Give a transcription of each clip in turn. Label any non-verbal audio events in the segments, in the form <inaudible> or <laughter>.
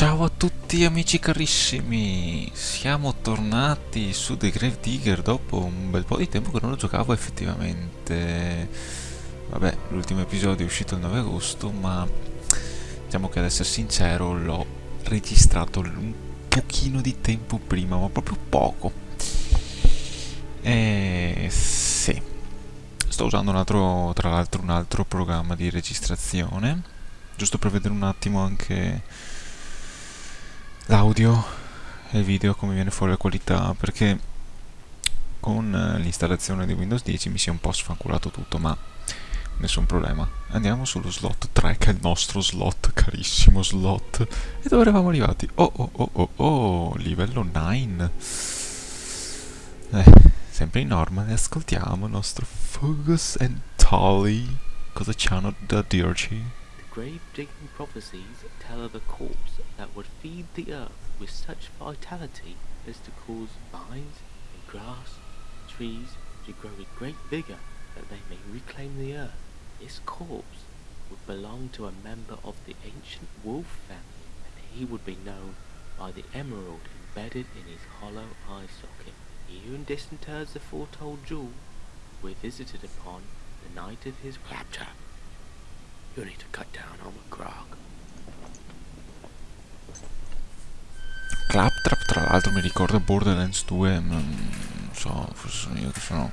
Ciao a tutti amici carissimi, siamo tornati su The Grave Digger dopo un bel po' di tempo che non lo giocavo effettivamente. Vabbè, l'ultimo episodio è uscito il 9 agosto, ma diciamo che ad essere sincero l'ho registrato un pochino di tempo prima, ma proprio poco. E sì, sto usando un altro, tra l'altro un altro programma di registrazione, giusto per vedere un attimo anche l'audio e il video come viene fuori la qualità perché con l'installazione di Windows 10 mi si è un po' sfanculato tutto ma nessun problema andiamo sullo slot 3 che è il nostro slot carissimo slot e dove eravamo arrivati? oh oh oh oh oh livello 9 eh, sempre in norma ascoltiamo il nostro Fugus and Tolly cosa c'hanno da dirci? Grave digging prophecies tell of a corpse that would feed the earth with such vitality as to cause vines and grass and trees to grow with great vigor that they may reclaim the earth. This corpse would belong to a member of the ancient wolf family, and he would be known by the emerald embedded in his hollow eye socket. Here in distant the foretold jewel were visited upon the night of his claptrap. You need to cut down on the grog. Claptrap tra l'altro mi ricorda Borderlands 2 non so forse sono io che sono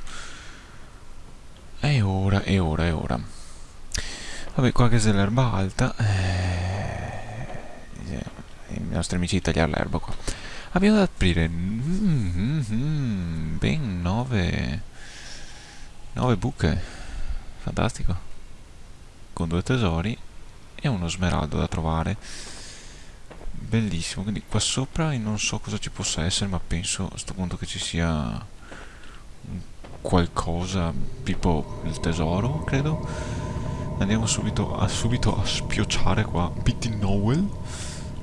e ora e ora e ora. Vabbè qua che c'è l'erba alta eh, i nostri amici tagliare l'erba qua. Abbiamo da aprire mm, mm, mm, ben 9 9 buche. Fantastico con due tesori e uno smeraldo da trovare. Bellissimo quindi qua sopra non so cosa ci possa essere ma penso a questo punto che ci sia qualcosa tipo il tesoro credo. Andiamo subito a, subito a spiocciare qua. Pitty Noel.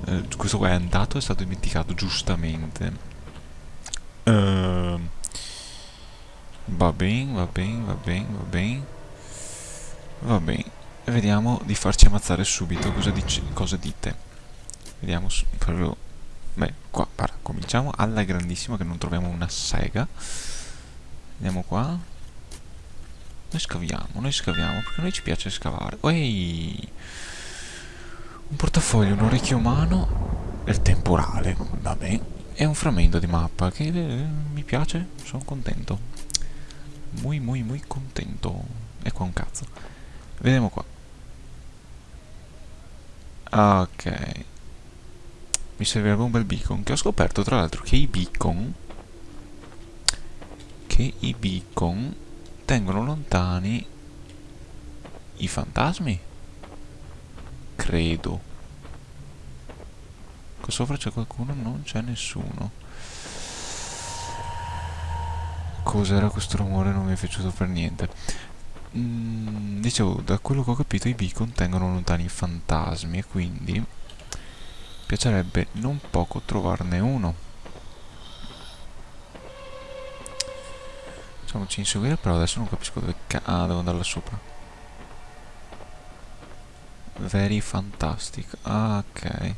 Eh, questo qua è andato è stato dimenticato giustamente. Uh, va bene va bene va bene va bene. Va bene e vediamo di farci ammazzare subito. Cosa, dice, cosa dite? Vediamo proprio beh qua para, cominciamo alla grandissima che non troviamo una sega. Andiamo qua. Noi scaviamo noi scaviamo perché a noi ci piace scavare. Ehi! un portafoglio un orecchio umano e il temporale vabbè e un frammento di mappa che eh, mi piace sono contento. Muy muy muy contento. E qua un cazzo. Vediamo qua Ok. Mi servirebbe un bel beacon. Che ho scoperto tra l'altro che i beacon... Che i beacon tengono lontani i fantasmi. Credo. Qua sopra c'è qualcuno? Non c'è nessuno. Cos'era questo rumore? Non mi è piaciuto per niente. Mm, dicevo, da quello che ho capito i beacon tengono lontani fantasmi e quindi piacerebbe non poco trovarne uno. Facciamoci inseguire, però adesso non capisco dove ca... Ah, devo andare là sopra. Very fantastic. Ah, ok.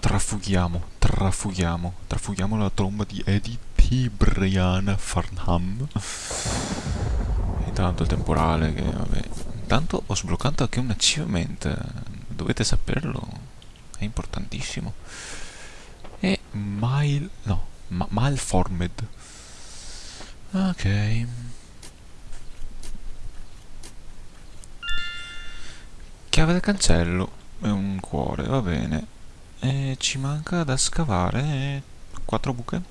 Trafughiamo, trafughiamo, trafughiamo la tromba di Eddie T. Brian Farnham tanto il temporale che vabbè. Intanto ho sbloccato anche un achievement dovete saperlo è importantissimo. E mile no ma malformed. Ok. Chiave del cancello e un cuore va bene. E ci manca da scavare quattro buche.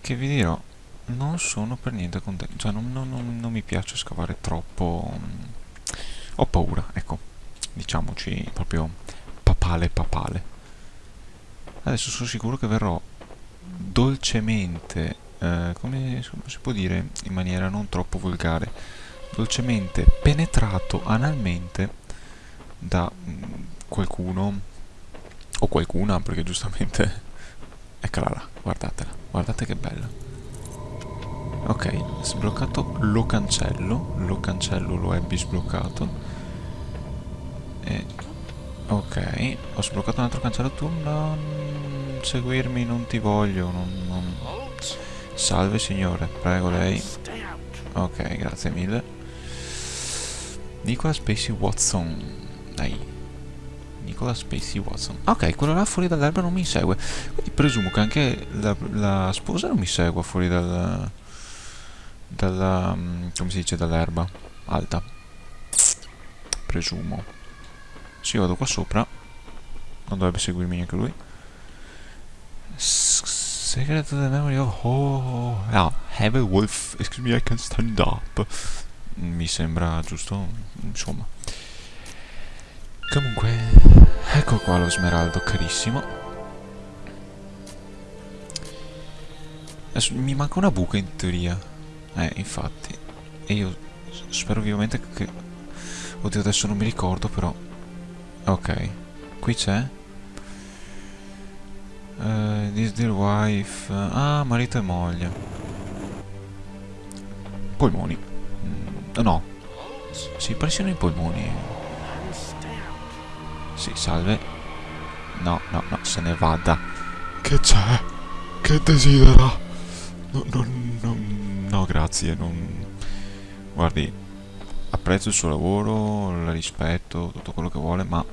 Che vi dirò non sono per niente contento, cioè non, non, non, non mi piace scavare troppo, ho paura, ecco, diciamoci proprio papale papale. Adesso sono sicuro che verrò dolcemente, eh, come si può dire in maniera non troppo volgare, dolcemente penetrato analmente da mm, qualcuno o qualcuna, perché giustamente, <laughs> eccola là, guardatela, guardate che bella ok sbloccato lo cancello lo cancello lo ebbi sbloccato e Ok, ho sbloccato un altro cancello. Tu non seguirmi, non ti voglio. Non, non... Salve signore, prego lei. Ok, grazie mille. Nicola Spacey Watson. Dai. Nicola Spacey Watson. Ok, quello là fuori dall'erba non mi segue. Quindi presumo che anche la, la sposa non mi segua fuori dal... Dalla... mm, come si dice? Dall'erba. Alta. Presumo. Se io vado qua sopra, non dovrebbe seguirmi neanche lui. S- Secret of the memory of... Oh, ah, have a wolf. Excuse me, I can stand up. Mi sembra giusto, insomma. Comunque, ecco qua lo smeraldo carissimo. Adesso mi manca una buca in teoria. Eh, infatti. E io spero vivamente che... Oddio, adesso non mi ricordo, però... Ok. Qui c'è? Eh, this dear wife... Ah, marito e moglie. Polmoni. Mm, no. S- Sì, parecchiono i polmoni. Sì, salve. No, no, no, se ne vada. Che c'è? Che desidera? No, no, grazie, non... Guardi, apprezzo il suo lavoro, la rispetto, tutto quello che vuole, ma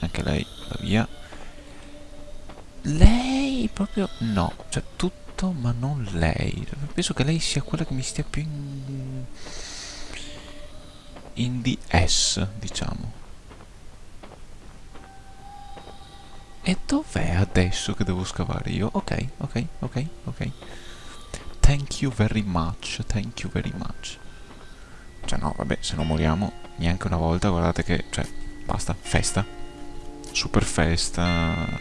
anche lei va via. Lei proprio no, cioè tutto ma non lei. Penso che lei sia quella che mi stia più in... in DS, diciamo. E dov'è adesso che devo scavare io? Ok, ok, ok, ok. Thank you very much, thank you very much. Cioè no, vabbè, se non moriamo neanche una volta, guardate che, cioè, basta, festa. Super festa.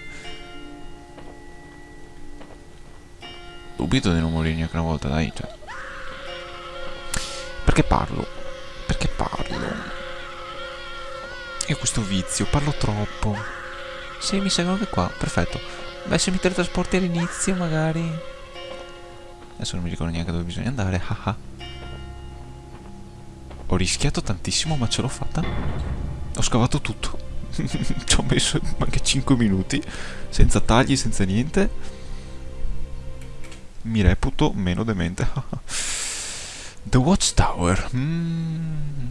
Dubito di non morire neanche una volta, dai, cioè. Perché parlo? Perché parlo? Io ho questo vizio, parlo troppo. Sì, mi seguono anche qua, perfetto. Beh, se mi teletrasporti all'inizio, magari... Adesso non mi ricordo neanche dove bisogna andare, haha. Ho rischiato tantissimo, ma ce l'ho fatta. Ho scavato tutto. <laughs> Ci ho messo anche 5 minuti, senza tagli, senza niente. Mi reputo meno demente. <laughs> The Watchtower. Mm.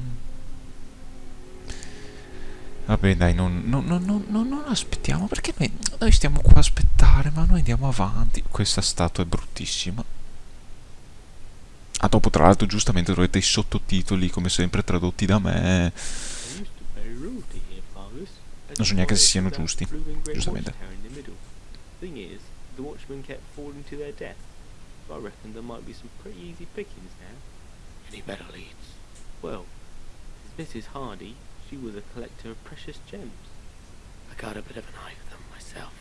Vabbè dai, non, non, non, non, aspettiamo, perché noi, noi stiamo qua a aspettare, ma noi andiamo avanti. Questa statua è bruttissima. Ah, dopo tra l'altro giustamente troverete i sottotitoli, come sempre tradotti da me. Non so neanche se siano giusti, giustamente. I reckon there might be some pretty easy pickings now. Any better leads? Well, Mrs. Hardy. She was a collector of precious gems. I got a bit of an eye for myself.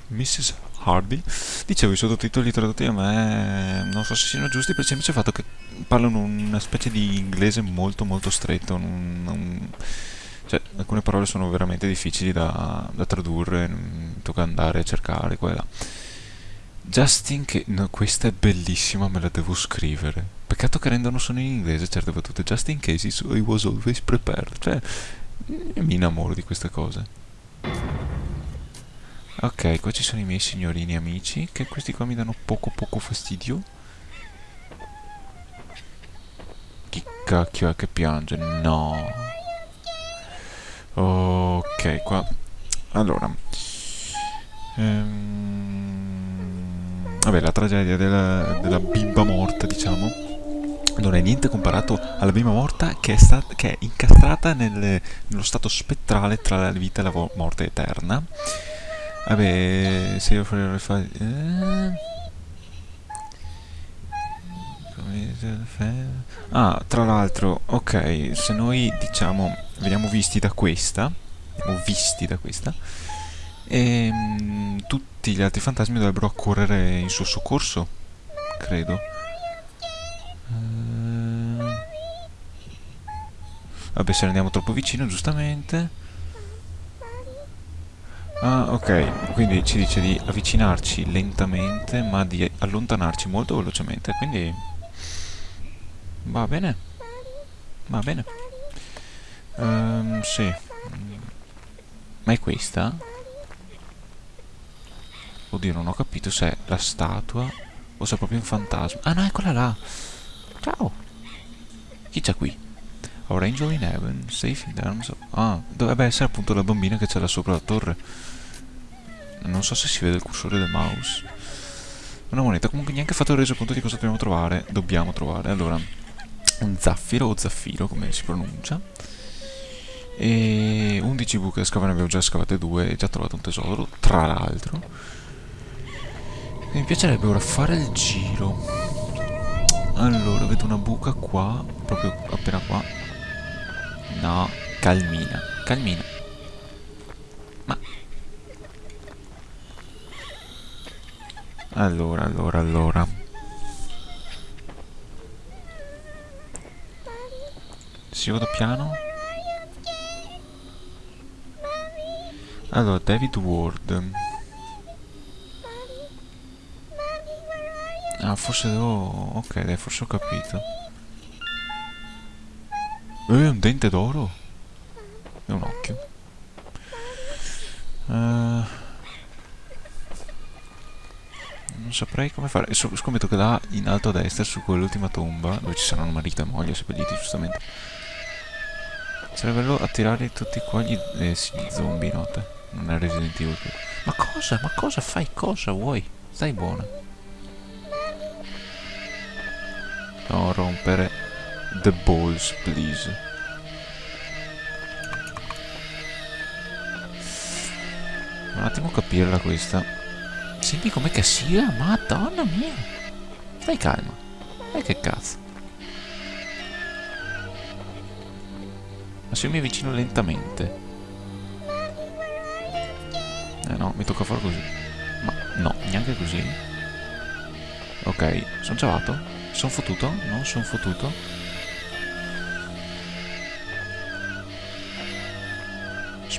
Mrs. Hardy. Dicevo, i sottotitoli tradotti a me non so se siano giusti per il semplice fatto che parlano una specie di inglese molto molto stretto. non- non- cioè, alcune parole sono veramente difficili da, da tradurre, tocca andare a cercare qua e là. Justin che... No, questa è bellissima, me la devo scrivere. Peccato che rendono solo in inglese certe battute. Just in case he was always prepared. Cioè, mi innamoro di queste cose. Ok, qua ci sono i miei signorini amici, che questi qua mi danno poco poco fastidio. Chi cacchio è che piange? No. Ok, qua... Allora... Ehm, Vabbè, la tragedia della, della bimba morta, diciamo, non è niente comparato alla bimba morta che è, che è incastrata nel- nello stato spettrale tra la vita e la morte eterna. Vabbè, se io farei fa... eh? Ah, tra l'altro, ok, se noi diciamo veniamo visti da questa, veniamo visti da questa, ehm, tutti gli altri fantasmi dovrebbero accorrere in suo soccorso, credo. Eh, Vabbè, se andiamo troppo vicino, giustamente. Ah, ok, quindi ci dice di avvicinarci lentamente, ma di allontanarci molto velocemente, quindi va bene. Va bene. Ehm, sì. Ma è questa? Oddio, non ho capito se è la statua o se è proprio un fantasma. Ah no, eccola là. Ciao. Chi c'è qui? Our angel in heaven, safe in of... Ah, dovrebbe essere appunto la bambina che c'è là sopra la torre. Non so se si vede il cursore del mouse. Una moneta, comunque neanche fatto il resoconto di cosa dobbiamo trovare. Dobbiamo trovare. Allora, un zaffiro o zaffiro, come si pronuncia. E 11 buche da scavare, ne abbiamo già scavate due e già trovato un tesoro, tra l'altro. Mi piacerebbe ora fare il giro. Allora, vedo una buca qua, proprio appena qua. No, calmina, calmina. Ma... Allora, allora, allora. Si vado piano? Allora, David Ward. Ah, forse devo... Ok, dai, forse ho capito. Eh, un dente d'oro? E un occhio. Uh, non saprei come fare. So, scommetto che là in alto a destra, su quell'ultima tomba, dove ci saranno marito e moglie seppelliti, giustamente. Sarebbe bello attirare tutti qua gli, eh, sì, gli zombie, note. Non è Resident Evil. Ma cosa? Ma cosa fai? Cosa vuoi? Stai buona. Non rompere the balls, please. Un attimo capirla questa. Senti com'è che sia? Madonna mia. Stai calma. E che cazzo. Ma se io mi avvicino lentamente. Eh no, mi tocca fare così. Ma no, neanche così. Ok, sono ciavato? Sono fottuto? No, sono fottuto.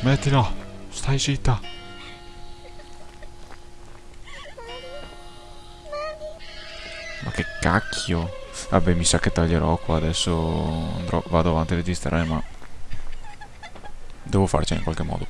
Smettila! Stai zitta! Ma che cacchio! Vabbè, mi sa che taglierò qua, adesso andrò, vado avanti a registrare, ma... Devo farcela in qualche modo.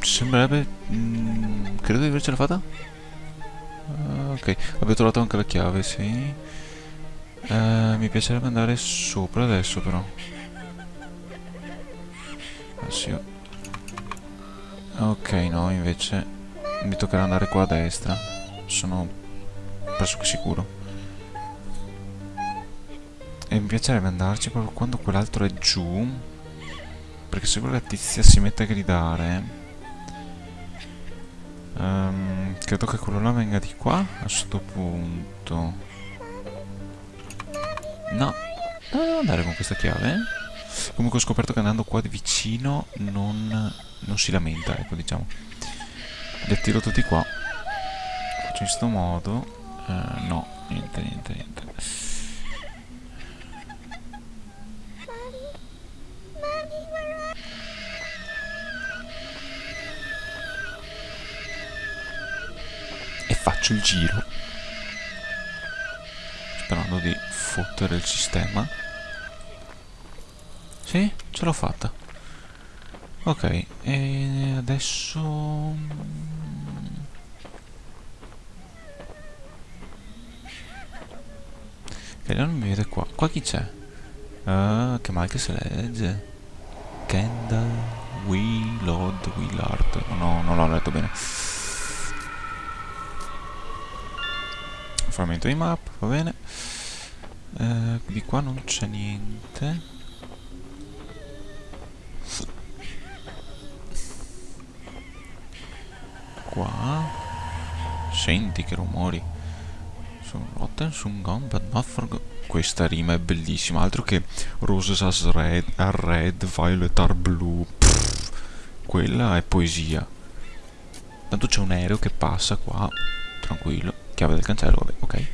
Sembrerebbe... Mm, credo di avercela fatta. Uh, ok, abbiamo trovato anche la chiave, sì. Uh, mi piacerebbe andare sopra adesso però. Ah, sì. Ok, no, invece mi toccherà andare qua a destra. Sono pressoché sicuro. E mi piacerebbe andarci proprio quando quell'altro è giù perché se quella tizia si mette a gridare um, credo che quello là venga di qua a questo punto. No. Devo andare con questa chiave? Comunque ho scoperto che andando qua di vicino non, non si lamenta ecco diciamo. Li attiro tutti qua. Faccio in questo modo. Uh, no niente niente niente faccio il giro sperando di fottere il sistema. Sì, ce l'ho fatta. Ok, e adesso che non mi vede qua. Qua chi c'è? Uh, che mal che se legge. Kendall Willard Willard. No, non l'ho letto bene frammento di map, va bene. Eh, di qua non c'è niente. Qua. Senti che rumori. So rotten some gone but not forgotten. Questa rima è bellissima, altro che roses as red, are red, violet are blue. Pff, quella è poesia. Tanto c'è un aereo che passa qua, tranquillo. Chiave del cancello, vabbè, ok.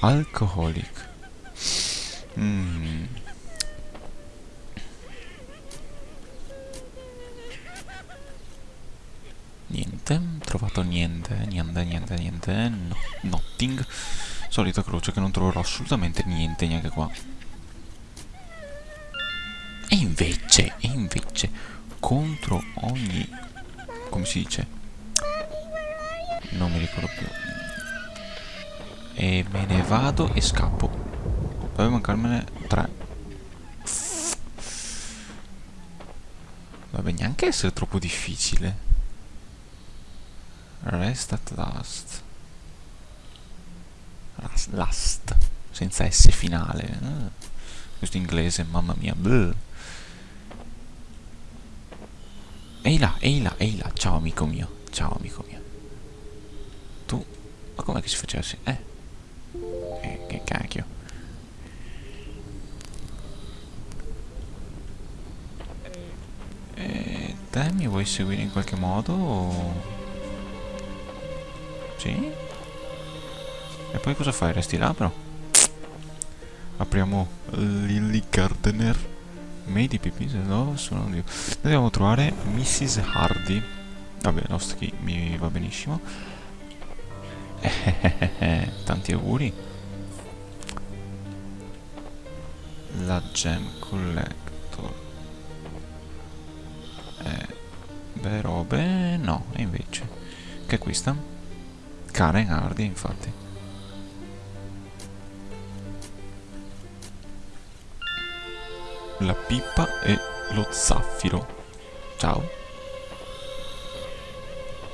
Alcoholic. Mm. Niente, trovato niente, niente, niente, niente, no, nothing. Solita croce che non troverò assolutamente niente neanche qua. E invece, e invece, contro ogni... come si dice? Non mi ricordo più. E me ne vado e scappo. Deve mancarmene tre. Vabbè, neanche essere troppo difficile. Rest at last. Last, last. senza S finale. Ah, questo inglese, mamma mia. Bleh. Ehi là, ehi là, ehi là. Ciao amico mio. Ciao amico mio. Ma com'è che si faceva così? Eh. Eh, che cacchio. Eh, mi vuoi seguire in qualche modo? O... Sì? E poi cosa fai? Resti là però? Apriamo Lily Gardener. Made PP, no, sono io. Dobbiamo trovare Mrs. Hardy. Vabbè, Nostri mi va benissimo. <laughs> Tanti auguri. La Gem Collector. Eh, beh, robe, no, invece. Che è questa? Karen Hardy, infatti. La pipa e lo zaffiro. Ciao.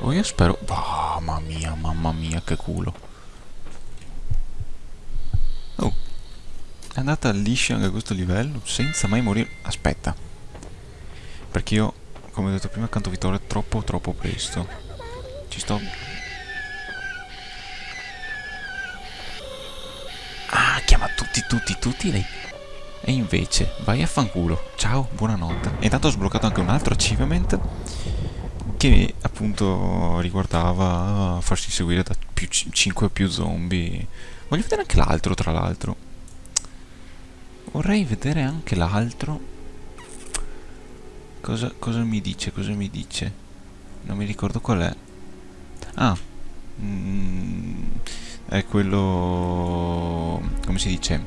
Oh, io spero... Mamma mia, mamma mia, che culo. Oh. È andata liscia anche a questo livello, senza mai morire. Aspetta. Perché io, come ho detto prima, canto vittoria troppo, troppo presto. Ci sto... Ah, chiama tutti, tutti, tutti lei. E invece, vai a fanculo. Ciao, buonanotte. E intanto ho sbloccato anche un altro achievement che appunto riguardava farsi seguire da più 5 o più zombie. Voglio vedere anche l'altro, tra l'altro. Vorrei vedere anche l'altro. Cosa, cosa, mi dice? Cosa mi dice? Non mi ricordo qual è. Ah. Mm, è quello... Come si dice?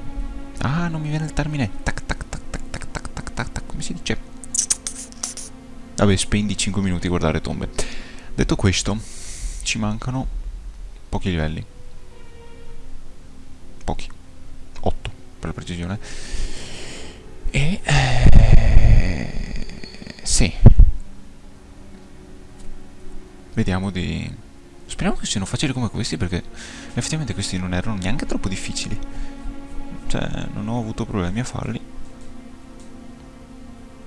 Ah, non mi viene il termine. Tac, tac, tac, tac, tac, tac, tac, tac. Come si dice? Vabbè, spendi 5 minuti a guardare tombe. Detto questo, ci mancano pochi livelli. Pochi. 8, per la precisione. E... Eh, sì. Vediamo di... Speriamo che siano facili come questi perché effettivamente questi non erano neanche troppo difficili. Cioè, non ho avuto problemi a farli.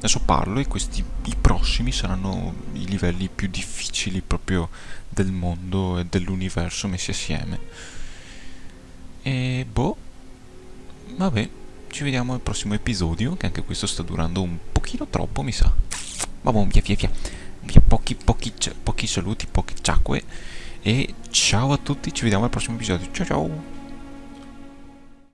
Adesso parlo e questi, i prossimi saranno i livelli più difficili proprio del mondo e dell'universo messi assieme. E boh, vabbè, ci vediamo al prossimo episodio, che anche questo sta durando un pochino troppo, mi sa. Vabbè, via via via. Via pochi, pochi, pochi saluti, poche ciacque. E ciao a tutti, ci vediamo al prossimo episodio. Ciao ciao!